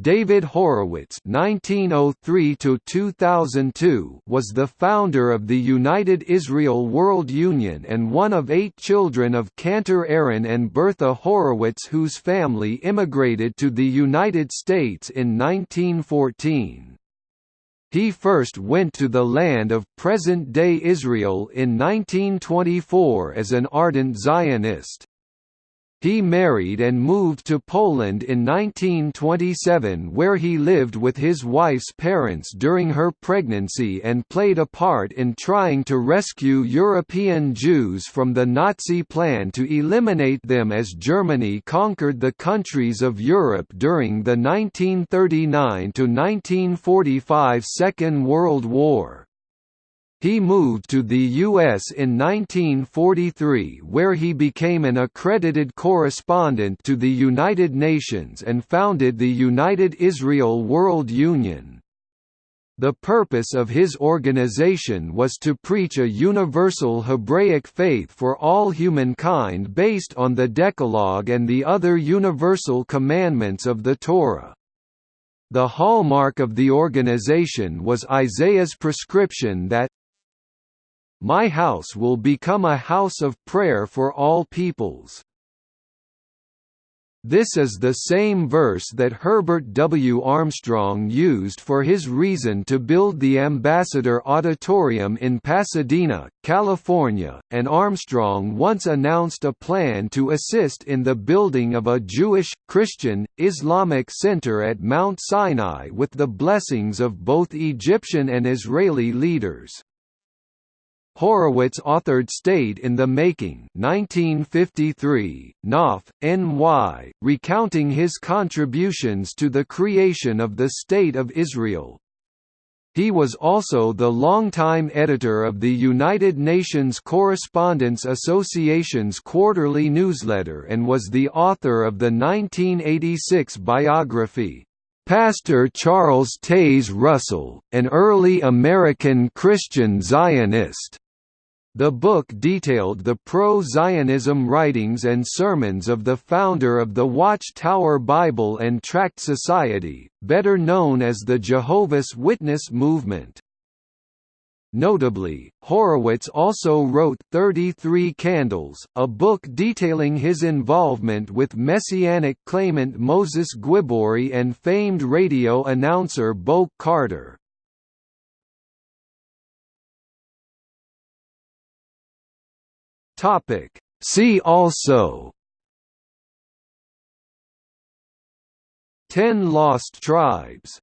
David Horowitz (1903–2002) was the founder of the United Israel World Union and one of eight children of Cantor Aaron and Bertha Horowitz, whose family immigrated to the United States in 1914. He first went to the land of present-day Israel in 1924 as an ardent Zionist. He married and moved to Poland in 1927 where he lived with his wife's parents during her pregnancy and played a part in trying to rescue European Jews from the Nazi plan to eliminate them as Germany conquered the countries of Europe during the 1939–1945 Second World War. He moved to the U.S. in 1943 where he became an accredited correspondent to the United Nations and founded the United Israel World Union. The purpose of his organization was to preach a universal Hebraic faith for all humankind based on the Decalogue and the other universal commandments of the Torah. The hallmark of the organization was Isaiah's prescription that, my house will become a house of prayer for all peoples. This is the same verse that Herbert W. Armstrong used for his reason to build the Ambassador Auditorium in Pasadena, California, and Armstrong once announced a plan to assist in the building of a Jewish, Christian, Islamic center at Mount Sinai with the blessings of both Egyptian and Israeli leaders. Horowitz authored State in the Making 1953, Knopf, N.Y., recounting his contributions to the creation of the State of Israel. He was also the longtime editor of the United Nations Correspondents Association's quarterly newsletter and was the author of the 1986 biography, Pastor Charles Taze Russell, an early American Christian Zionist. The book detailed the pro-Zionism writings and sermons of the founder of the Watchtower Bible and Tract Society, better known as the Jehovah's Witness movement. Notably, Horowitz also wrote 33 Candles, a book detailing his involvement with Messianic claimant Moses Guibbory and famed radio announcer Boake Carter. Topic. See also Ten Lost Tribes